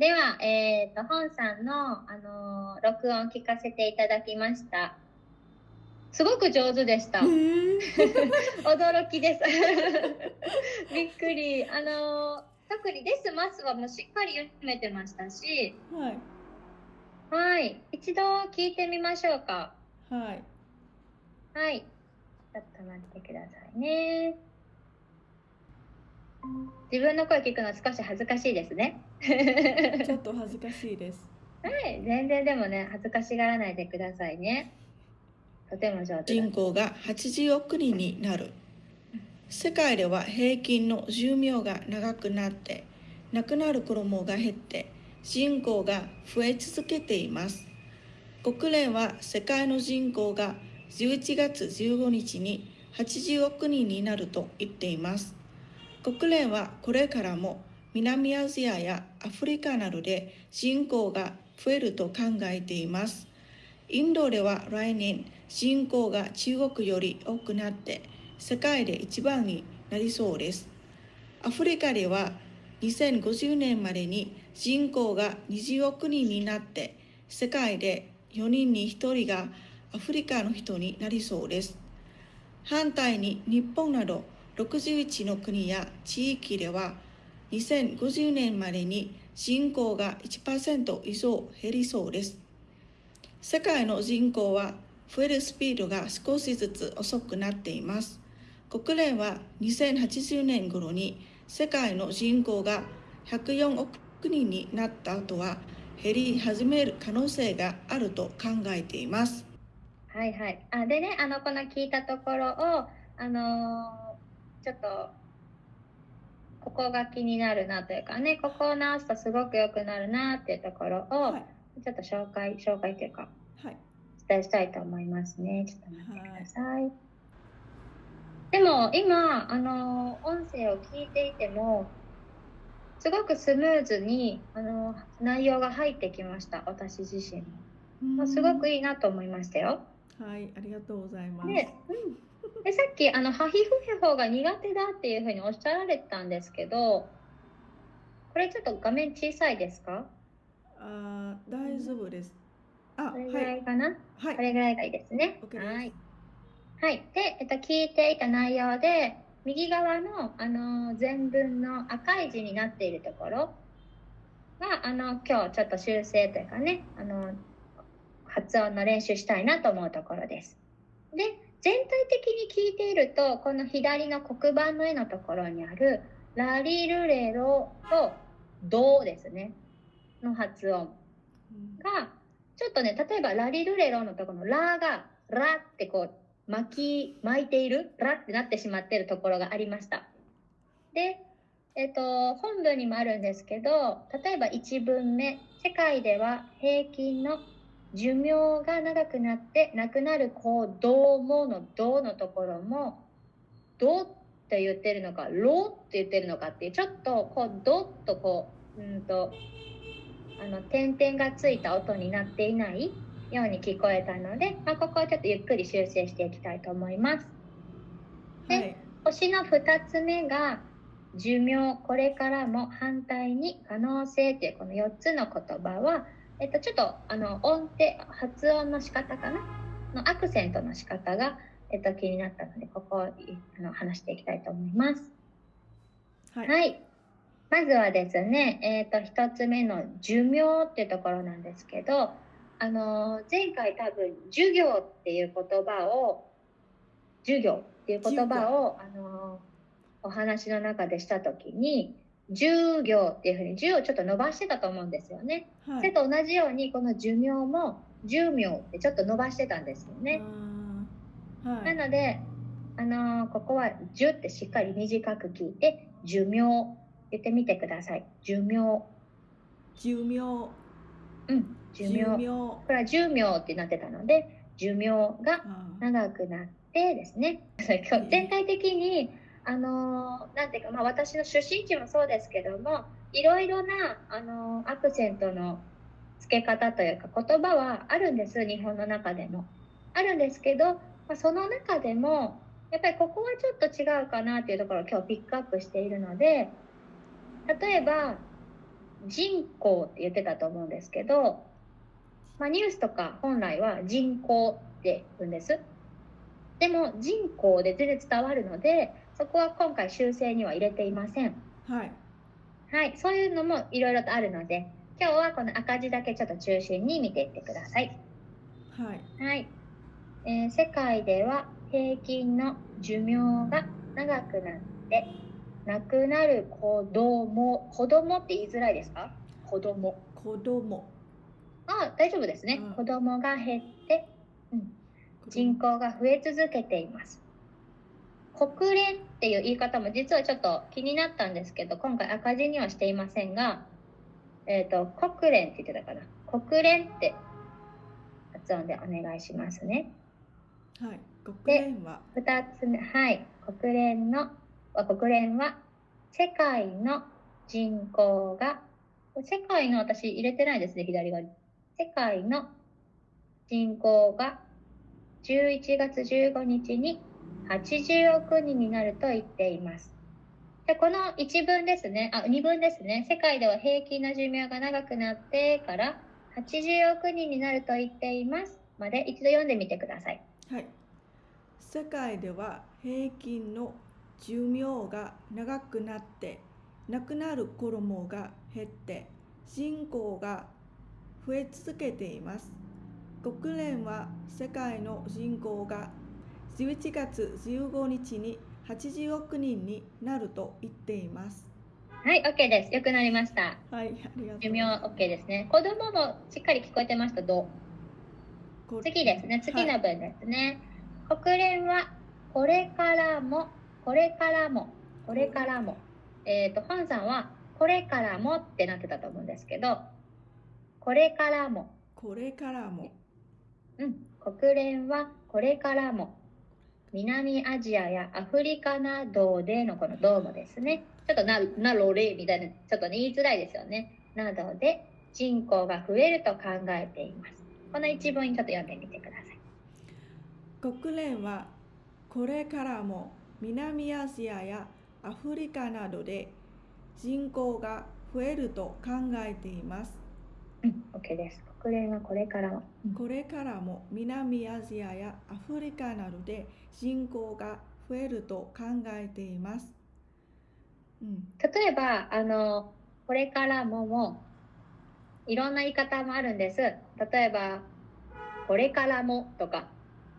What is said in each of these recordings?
では、えっ、と、本さんの、あのー録音聞かせていただきました。すごく上手でした。驚きです。びっくり。あのー特にですますはもうしっかり読めてましたし、はいはい。一度聞いてみましょうか。はいはい。ちょっと待ってくださいね。自分の声聞くの少し恥ずかしいですね。ちょっと恥ずかしいですはい。全然でもね、恥ずかしがらないでくださいね。とても上手だ。人口が80億人になる世界では平均の寿命が長くなって亡くなる子供が減って人口が増え続けています国連は世界の人口が11月15日に80億人になると言っています国連はこれからも南アジアやアフリカなどで人口が増えると考えていますインドでは来年人口が中国より多くなって世界で一番になりそうです。アフリカでは2050年までに人口が20億人になって世界で4人に1人がアフリカの人になりそうです。反対に日本など61の国や地域では2050年までに人口が1%以上減りそうです。世界の人口は増えるスピードが少しずつ遅くなっています。国連は2080年頃に世界の人口が104億人になった後は減り始める可能性があると考えています。はいはい。あでね、あの、この聞いたところを、あのーちょっと、ここが気になるなというかね、ここを直すとすごく良くなるなっていうところを、はいちょっと紹介、紹介というか、はいお伝えしたいと思いますね。ちょっと待ってください。でも、今、あのー音声を聞いていても、すごくスムーズに、あのー内容が入ってきました、私自身も。まあすごくいいなと思いましたよ。はいありがとうございますで、うん、でさっきあのハヒフヘホが苦手だっていうふうにおっしゃられてたんですけど、これちょっと画面小さいですか？あー大丈夫ですあこれぐはいらいかな？はいこれぐらいがいいですね。はい。はい。で、えっと聞いていた内容で右側のあの全文の赤い字になっているところがあの今日ちょっと修正というかね、あの発音の練習したいなと思うところです。で、全体的に聞いていると、この左の黒板の絵のところにあるラリルレロとドですね、の発音。うん。が、ちょっとね、例えばラリルレロのところのラがラってこう巻き、巻いているラってなってしまっているところがありました。で、えっと、本文にもあるんですけど、例えば1文目、世界では平均の寿命が長くなって亡くなる子供のどのところも、どって言ってるのか、ろって言ってるのかっていう、ちょっとこう、どっとこう、うんと、あの、点々がついた音になっていないように聞こえたので、まあ、ここをちょっとゆっくり修正していきたいと思います。はい星の2つ目が寿命これからも反対に可能性というこの4つの言葉は、えっと、ちょっとあの音程発音の仕方かなのアクセントの仕方が、えっと、気になったのでここをいあの話していきたいと思います。はいはい。まずはですね、えっ、と、一つ目の寿命っていうところなんですけど、あのー前回多分、授業っていう言葉を、授業っていう言葉を、あのーお話の中でしたときに、授業っていうふうに、授をちょっと伸ばしてたと思うんですよね。それはいと同じように、この寿命も、寿命ってちょっと伸ばしてたんですよね。はないので、あのーここは「じゅ」ってしっかり短く聞いて「寿命」言ってみてください。寿命。寿命うん。寿命。こ命れは寿命ってなってたので、寿命が長くなってですね。全体的に、あのなんていうか、まあ私の出身地もそうですけども、いろいろな、あのアクセントの付け方というか言葉はあるんです、日本の中でも。あるんですけど、まあ、その中でも、やっぱりここはちょっと違うかなっていうところを今日ピックアップしているので、例えば、人口って言ってたと思うんですけど、まあ、ニュースとか本来は人口って言うんです。でも人口で全然伝わるので、そこは今回修正には入れていません。はいはい、そういうのもいろいろとあるので、今日はこの赤字だけちょっと中心に見ていってください。はいはい。えー世界では平均の寿命が長くなって、亡くなる子供、子供って言いづらいですか？子供。子供あ、大丈夫ですね。うん子供が減って、うん、人口が増え続けています。国連っていう言い方も実はちょっと気になったんですけど、今回赤字にはしていませんが、えっ、と、国連って言ってたかな。国連って発音でお願いしますね。はい国連は二つ目、はい。国連の、あ国連は世界の人口が、世界の私入れてないですね、左側に。世界の人口が11月15日に80億人になると言っています。でこの1分ですね、あ、2分ですね。世界では平均の寿命が長くなってから80億人になると言っています。まで一度読んでみてください。はい世界では平均の寿命が長くなって亡くなる子供が減って人口が増え続けています国連は世界の人口が11月15日に80億人になると言っていますはい、OK です。よくなりました。はいありがとう寿命 OK ですね。子供もしっかり聞こえてました？どこう次ですね。次はいの文ですね。国連はこれからも、これからも、これからも。えっ、と、本さんはこれからもってなってたと思うんですけど、これからも。これからもうん。国連はこれからも。南アジアやアフリカなどでのこのどうもですね。ちょっとな、なろれみたいな、ちょっとね、言いづらいですよね。などで人口が増えると考えています。この一文ちょっと読んでみてください。国連はこれからも南アジアやアフリカなどで人口が増えると考えています。うん、OK です。国連はこれからも。うんこれからも南アジアやアフリカなどで人口が増えると考えています。うん、例えば、あの、これからもも、いろんな言い方もあるんです。例えば、これからもとか、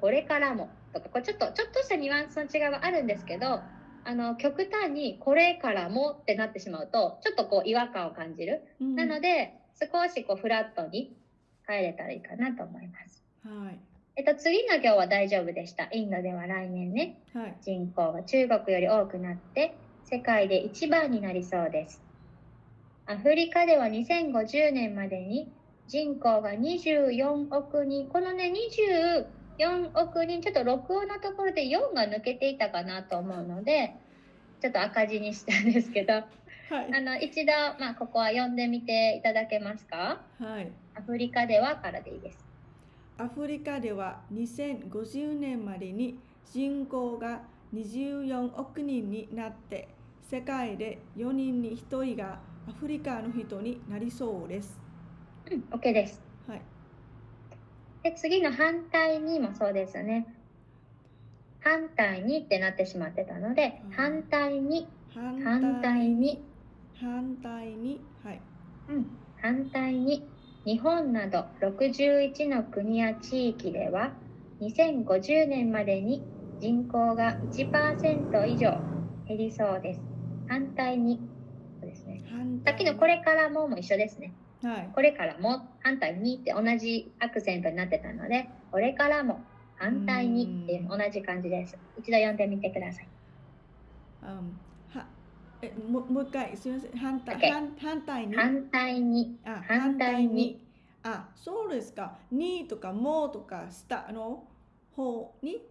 これからもとか、これちょっと、ちょっとしたニュアンスの違いはあるんですけど、あの、極端にこれからもってなってしまうと、ちょっとこう違和感を感じる。うんなので、少しこうフラットに帰れたらいいかなと思います。はいえっと、次の行は大丈夫でした。インドでは来年ね。はい人口が中国より多くなって世界で一番になりそうです。アフリカでは2050年までに人口が24億人、このね、24億人、ちょっと録音のところで4が抜けていたかなと思うので、ちょっと赤字にしたんですけど、はいあの、一度、まあ、ここは読んでみていただけますか？はいアフリカではからでいいです。アフリカでは2050年までに人口が24億人になって世界で4人に1人がアフリカの人になりそうです。うん、OK です。はい、で、次の反対にもそうですね。反対にってなってしまってたのでうん、反対に、反反対に、反対に、はい、うん、反対に、日本など61の国や地域では、2050年までに人口が1%以上減りそうです。反対に、そうですね。さっきのこれからもも一緒ですね。はい、これからも反対にって同じアクセントになってたので、これからも反対にっていう同じ感じです。一度読んでみてください。うんはえももう一回すみません。反対、OK 反反対に？反対に、あ反対に。あそうですか。にとかもとか下の方に、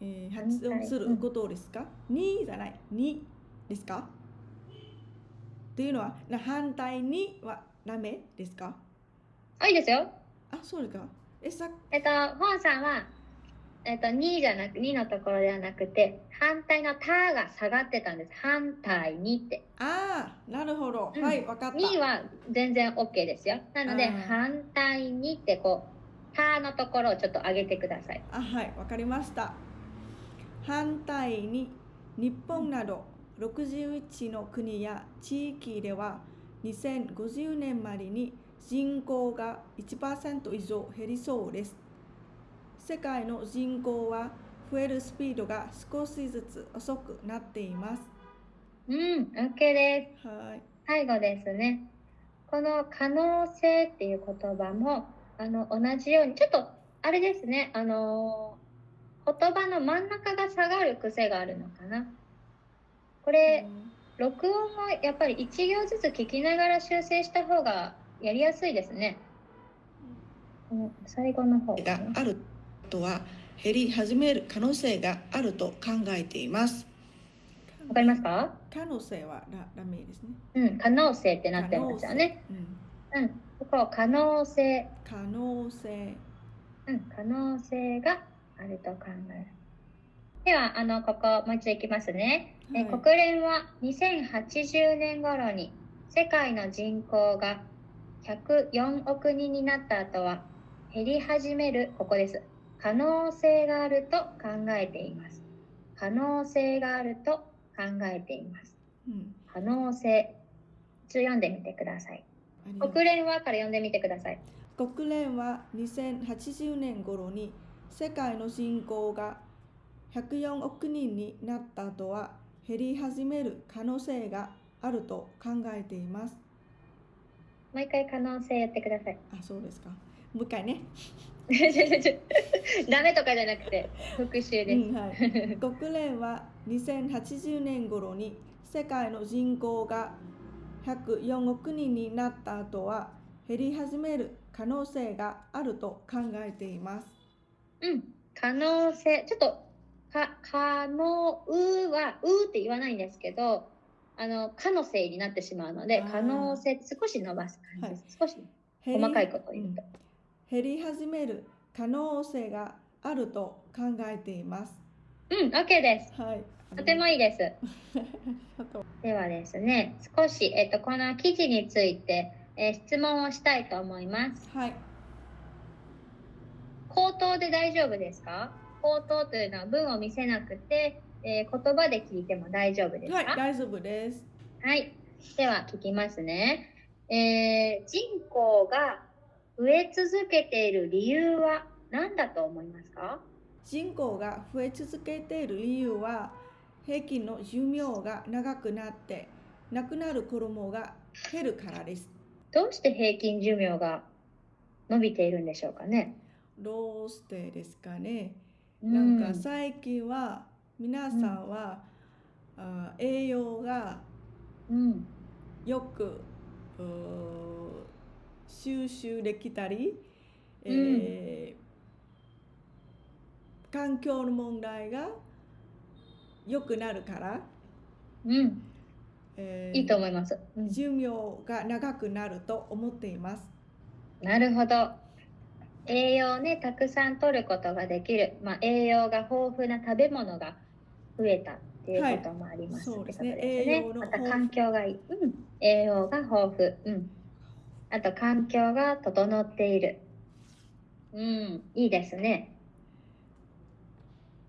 えー発音することですか、にじゃない。にですか？っていうのはな反対にはダメですか？あ、いいですよ。あそうですか。えさえっと、本さんは、えっと、2じゃなく、2のところではなくて、反対のたが下がってたんです。反対にって。ああ、なるほど。うんはい、わかった。2は全然 OK ですよ。なので、うん反対にってこう、たのところをちょっと上げてください。あ、はい、わかりました。反対に、日本など61の国や地域では2050年までに人口が1%以上減りそうです。世界の人口は増えるスピードが少しずつ遅くなっています。うん、OK です。はい。最後ですね。この可能性っていう言葉も、あの、同じように、ちょっと、あれですね、あのー言葉の真ん中が下がる癖があるのかな。これ、録音はやっぱり一行ずつ聞きながら修正した方がやりやすいですね。うん、最後の方があるとは減り始める可能性があると考えています。わかりますか？可能性はララメですね。うん、可能性ってなってますよね。うんうん、ここ可能性、可能性。うん、可能性があると考える。では、あの、ここ、もう一度いきますね。えはい国連は2080年頃に世界の人口が104億人になった後は減り始める、ここです。可能性があると考えています。可能性があると考えています。うん。可能性。一応読んでみてください。国連はから読んでみてください。国連は2080年頃に世界の人口が104億人になった後は減り始める可能性があると考えています。もう一回可能性やってください。あ、そうですか。もう一回ね。ダメとかじゃなくて復習です。うんはい、国連は2080年頃に世界の人口が104億人になった後は減り始める可能性があると考えています。うん、可能性、ちょっと、か、可能、うは、うって言わないんですけど、あの、可能性になってしまうので可能性少し伸ばす感じです。少し減り細かいことを言うと。減り始める可能性があると考えています。うん、OK です。はい。とてもいいです。ではですね、少し、えっと、この記事について、えー質問をしたいと思います。はい。口頭で大丈夫ですか？口頭というのは文を見せなくて、えー言葉で聞いても大丈夫ですか？はい、大丈夫です。はい。では聞きますね。えー人口が増え続けている理由は何だと思いますか？人口が増え続けている理由は平均の寿命が長くなって亡くなる子供が減るからです。どうして平均寿命が伸びているんでしょうかね？どうしてですかね？うなんか最近は皆さんは、あ栄養がうん。よくうー収集できたり、えー環境の問題が良くなるから、うん。えーいいと思います。うん寿命が長くなると思っています。なるほど。栄養をね、たくさん取ることができる。まあ、栄養が豊富な食べ物が増えたっていうこともあります、はいそうですねね栄養のまた環境がいい。うん。栄養が豊富。うん。あと環境が整っている。うん。いいですね。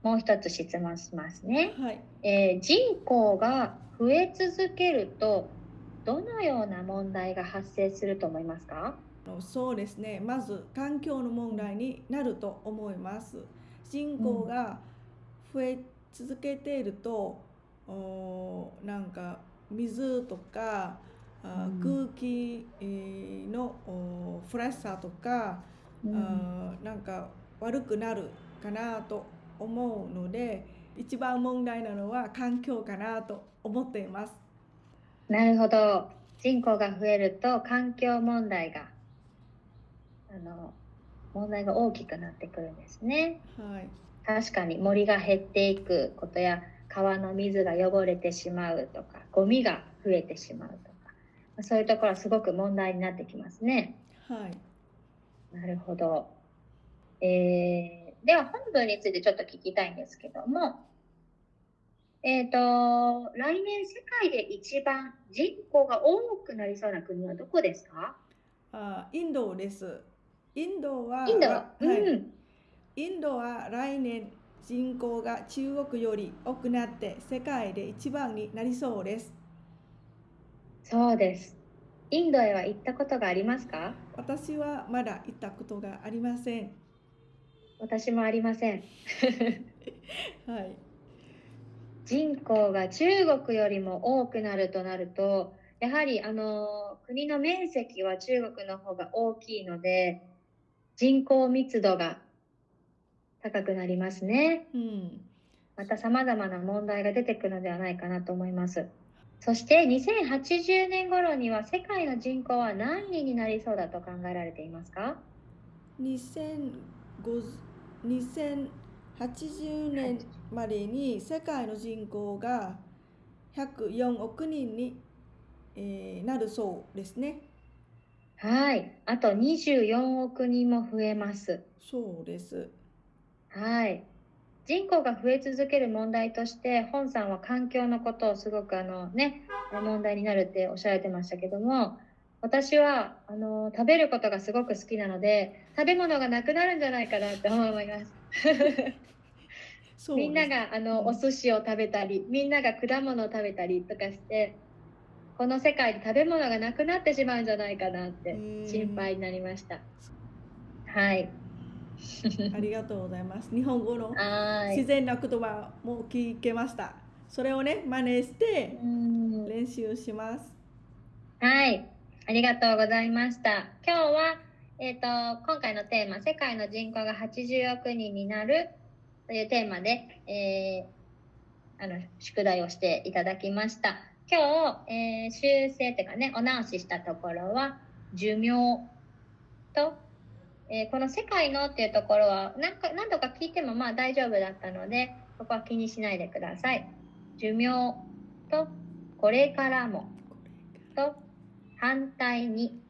もう一つ質問しますね。はい、えー人口が増え続けると、どのような問題が発生すると思いますか？そうですね。まず環境の問題になると思います。人口が増え続けていると、おなんか水とかあうん空気えーのおフレッシさとか、うんあなんか悪くなるかなと思うので一番問題なのは環境かなと思っています。なるほど。人口が増えると環境問題が、あの、問題が大きくなってくるんですね。はい、確かに森が減っていくことや川の水が汚れてしまうとか、ゴミが増えてしまうとか、そういうところはすごく問題になってきますね。はい、なるほど。えーでは本文についてちょっと聞きたいんですけども、えっ、と、来年世界で一番人口が多くなりそうな国はどこですか？あインドです。インドはインド、はい、うん。インドは来年人口が中国より多くなって世界で一番になりそうです。そうです。インドへは行ったことがありますか？私はまだ行ったことがありません。私もありません。はい。人口が中国よりも多くなるとなると、やはりあの国の面積は中国の方が大きいので、人口密度が高くなりますね。うん。また様々な問題が出てくるのではないかなと思います。そして2080年頃には世界の人口は何人になりそうだと考えられていますか？2050 2080年までに世界の人口が104億人に、えーなるそうですね。はい。あと24億人も増えます。そうです。はい。人口が増え続ける問題として、本さんは環境のことをすごくあのね、問題になるっておっしゃられてましたけども、私はあの食べることがすごく好きなので、食べ物がなくなるんじゃないかなって思います。みんながあのうんお寿司を食べたり、みんなが果物を食べたりとかして、この世界で食べ物がなくなってしまうんじゃないかなってうん心配になりました。はい。ありがとうございます。日本語の。自然な言葉も聞けました。それをね、真似してうん練習します。はい、ありがとうございました。今日は、えっ、と、今回のテーマ、世界の人口が80億人になるというテーマで、えーあの、宿題をしていただきました。今日、えー修正というかね、お直ししたところは、寿命と、えーこの世界のっていうところは何か何度か聞いてもまあ大丈夫だったので、ここは気にしないでください。寿命と、これからも。と反対に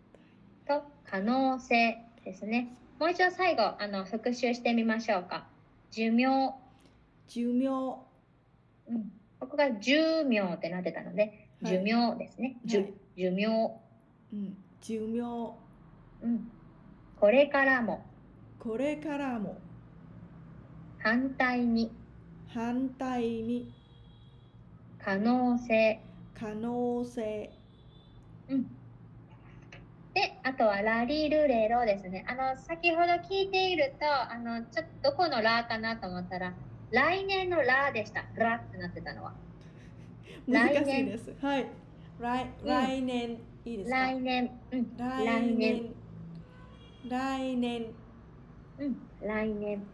と可能性ですね。もう一度最後あの復習してみましょうか。寿命、寿命、うん、ここが寿命ってなってたので、はい寿命ですね。寿はい寿命、うん、寿命、うん、これからも。これからも。反対に。反対に。可能性、可能性、うん。で、あとはラリルレロですね。あの、先ほど聞いていると、あの、ちょっとどこのラかなと思ったら、来年のラでした。ラってなってたのは。難しい来年。です。はい。来うん。来年、いいですか？来年、うん、来年、来年、うん、来年。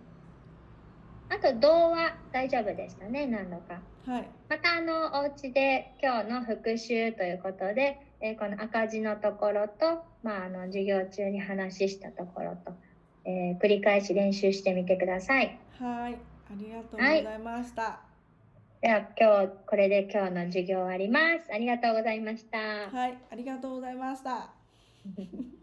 あと、童話大丈夫でしたね、何度か。はい。また、あの、お家で今日の復習ということで、えーこの赤字のところと、まあ、あの、授業中に話したところと、えー繰り返し練習してみてください。はい。ありがとうございました。では、今日、これで今日の授業終わります。ありがとうございました。はい。ありがとうございました。